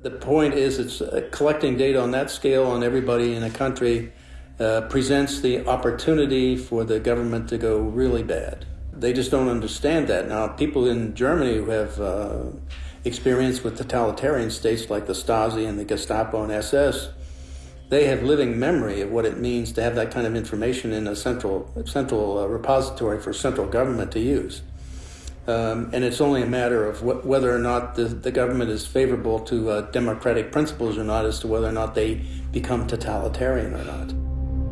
The point is, it's uh, collecting data on that scale on everybody in a country uh, presents the opportunity for the government to go really bad. They just don't understand that. Now, people in Germany who have uh, experience with totalitarian states like the Stasi and the Gestapo and SS, they have living memory of what it means to have that kind of information in a central central uh, repository for central government to use. Um, and it's only a matter of wh- whether or not the, the government is favorable to uh, democratic principles or not as to whether or not they become totalitarian or not.